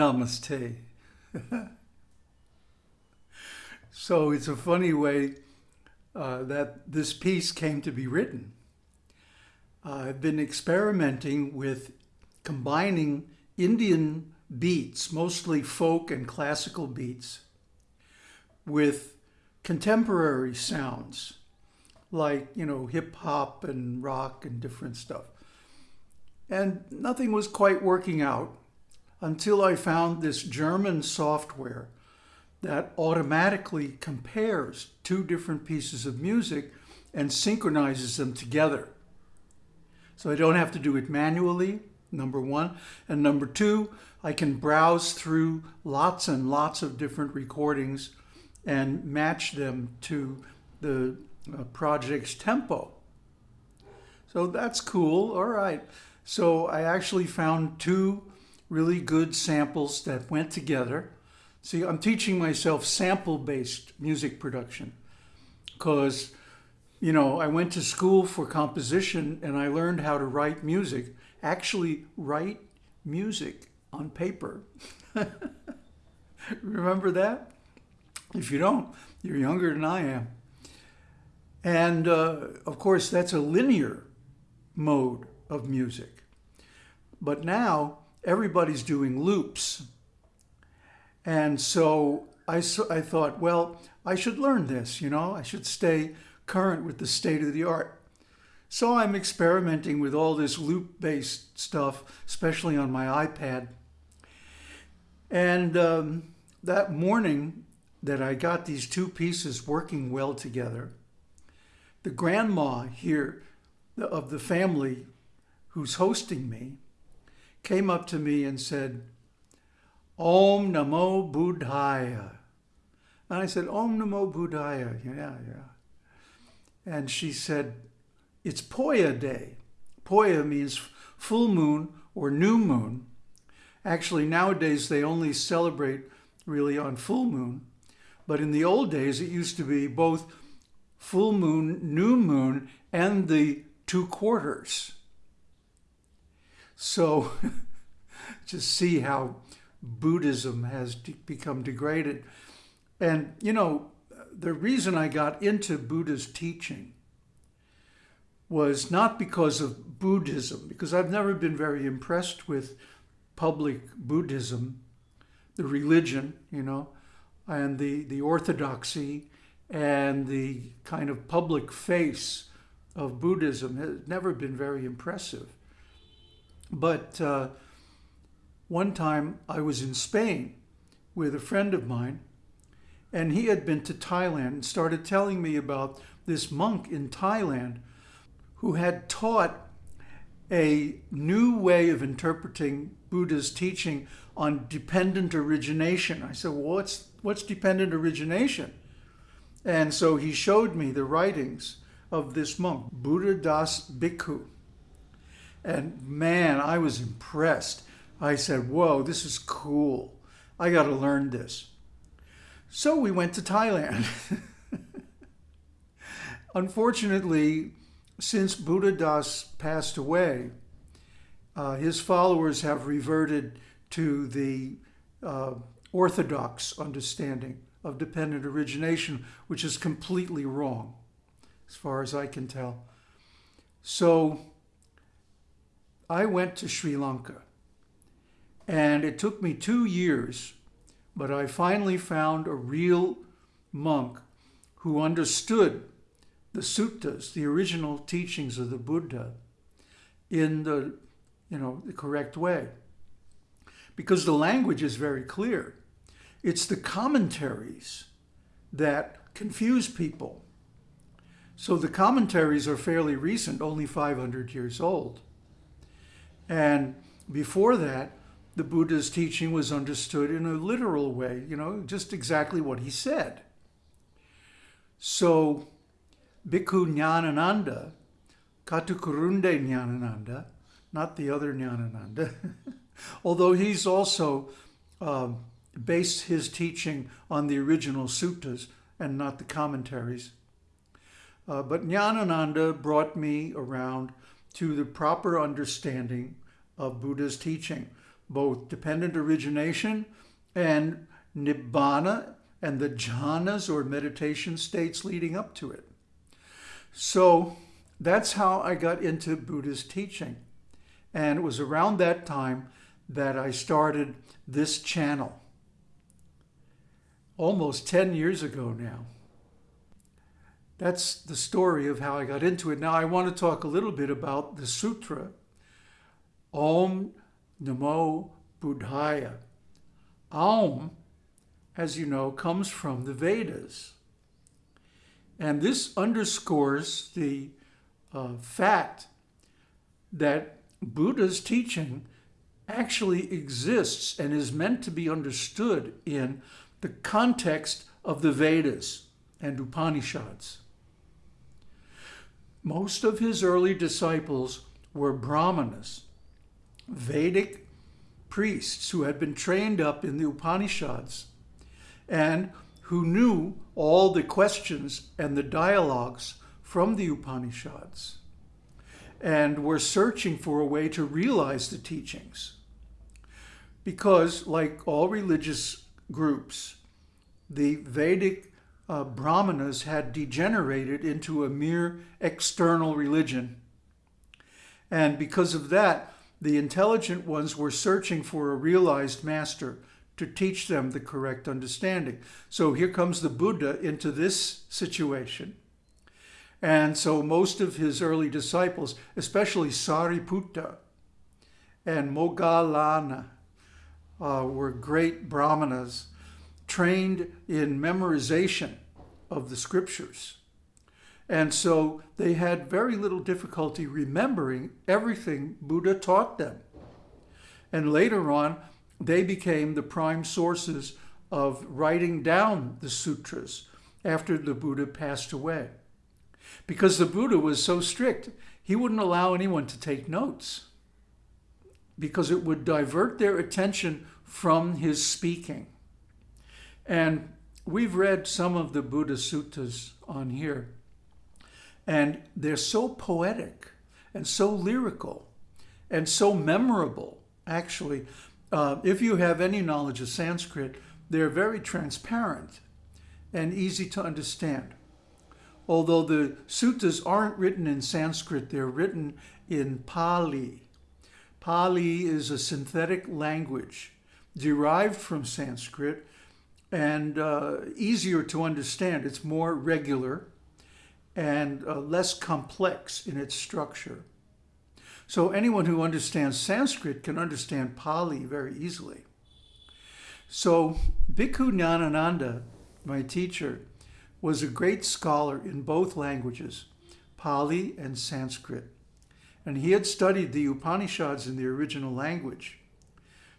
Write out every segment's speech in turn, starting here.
Namaste. so it's a funny way uh, that this piece came to be written. Uh, I've been experimenting with combining Indian beats, mostly folk and classical beats, with contemporary sounds like, you know, hip hop and rock and different stuff. And nothing was quite working out until I found this German software that automatically compares two different pieces of music and synchronizes them together. So I don't have to do it manually, number one. And number two, I can browse through lots and lots of different recordings and match them to the uh, project's tempo. So that's cool. All right. So I actually found two really good samples that went together. See, I'm teaching myself sample-based music production because, you know, I went to school for composition and I learned how to write music, actually write music on paper. Remember that? If you don't, you're younger than I am. And uh, of course, that's a linear mode of music. But now everybody's doing loops. And so I, I thought, well, I should learn this, you know, I should stay current with the state of the art. So I'm experimenting with all this loop-based stuff, especially on my iPad. And um, that morning that I got these two pieces working well together, the grandma here of the family who's hosting me came up to me and said, Om Namo Buddhaya. And I said, Om Namo Buddhaya. Yeah, yeah. And she said, it's Poya Day. Poya means full moon or new moon. Actually, nowadays they only celebrate really on full moon. But in the old days, it used to be both full moon, new moon, and the two quarters. So just see how Buddhism has become degraded. And, you know, the reason I got into Buddha's teaching was not because of Buddhism, because I've never been very impressed with public Buddhism, the religion, you know, and the, the orthodoxy and the kind of public face of Buddhism has never been very impressive. But uh, one time I was in Spain with a friend of mine, and he had been to Thailand and started telling me about this monk in Thailand who had taught a new way of interpreting Buddha's teaching on dependent origination. I said, well, what's, what's dependent origination? And so he showed me the writings of this monk, Buddha Das Bhikkhu. And man, I was impressed. I said, whoa, this is cool. I got to learn this. So we went to Thailand. Unfortunately, since Buddha Das passed away, uh, his followers have reverted to the uh, orthodox understanding of dependent origination, which is completely wrong, as far as I can tell. So I went to Sri Lanka, and it took me two years, but I finally found a real monk who understood the suttas, the original teachings of the Buddha, in the, you know, the correct way. Because the language is very clear. It's the commentaries that confuse people. So the commentaries are fairly recent, only 500 years old. And before that, the Buddha's teaching was understood in a literal way, you know, just exactly what he said. So Bhikkhu Nyanananda, Katukurunde Nyanananda, not the other Nyanananda, although he's also um, based his teaching on the original suttas and not the commentaries. Uh, but Nyanananda brought me around to the proper understanding of Buddha's teaching, both dependent origination and nibbana and the jhanas or meditation states leading up to it. So that's how I got into Buddha's teaching. And it was around that time that I started this channel almost 10 years ago now. That's the story of how I got into it. Now I want to talk a little bit about the sutra, Om Namo Buddhaya. Om, as you know, comes from the Vedas. And this underscores the uh, fact that Buddha's teaching actually exists and is meant to be understood in the context of the Vedas and Upanishads. Most of his early disciples were Brahmanas, Vedic priests who had been trained up in the Upanishads and who knew all the questions and the dialogues from the Upanishads and were searching for a way to realize the teachings. Because, like all religious groups, the Vedic uh, Brahmanas had degenerated into a mere external religion. And because of that, the intelligent ones were searching for a realized master to teach them the correct understanding. So here comes the Buddha into this situation. And so most of his early disciples, especially Sariputta and Moggallana, uh, were great brahmanas trained in memorization of the scriptures. And so they had very little difficulty remembering everything Buddha taught them. And later on, they became the prime sources of writing down the sutras after the Buddha passed away. Because the Buddha was so strict, he wouldn't allow anyone to take notes because it would divert their attention from his speaking. And we've read some of the Buddha suttas on here, and they're so poetic and so lyrical and so memorable, actually. Uh, if you have any knowledge of Sanskrit, they're very transparent and easy to understand. Although the suttas aren't written in Sanskrit, they're written in Pali. Pali is a synthetic language derived from Sanskrit and uh, easier to understand. It's more regular and uh, less complex in its structure. So anyone who understands Sanskrit can understand Pali very easily. So Bhikkhu Nyanananda, my teacher, was a great scholar in both languages, Pali and Sanskrit. And he had studied the Upanishads in the original language.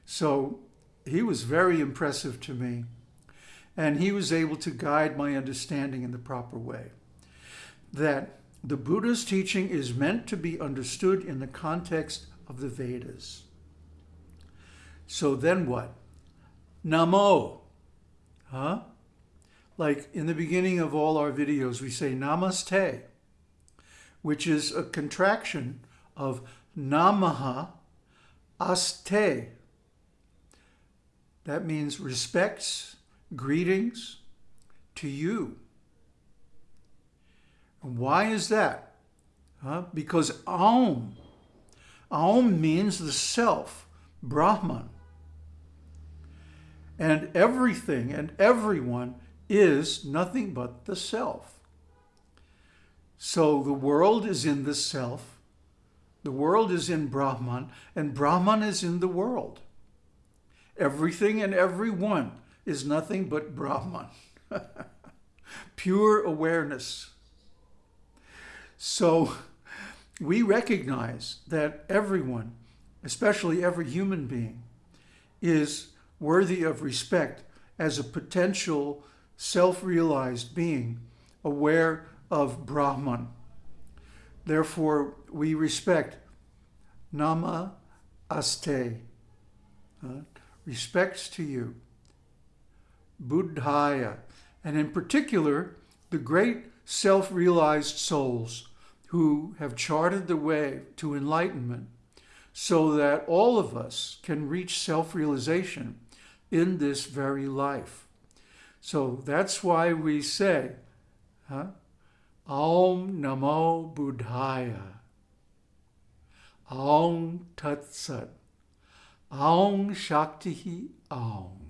So he was very impressive to me. And he was able to guide my understanding in the proper way. That the Buddha's teaching is meant to be understood in the context of the Vedas. So then what? Namo. Huh? Like in the beginning of all our videos, we say namaste, which is a contraction of namaha aste. That means respects, greetings to you. And why is that? Huh? Because Aum, Aum means the self, Brahman. And everything and everyone is nothing but the self. So the world is in the self, the world is in Brahman, and Brahman is in the world. Everything and everyone is nothing but Brahman. Pure awareness. So we recognize that everyone, especially every human being, is worthy of respect as a potential self-realized being aware of Brahman. Therefore, we respect Nama Aste, uh, respects to you, Buddhaya, and in particular, the great self-realized souls who have charted the way to enlightenment so that all of us can reach self-realization in this very life. So that's why we say, huh? Namo Buddhaya. Om Tat Sat. Om Shakti Om.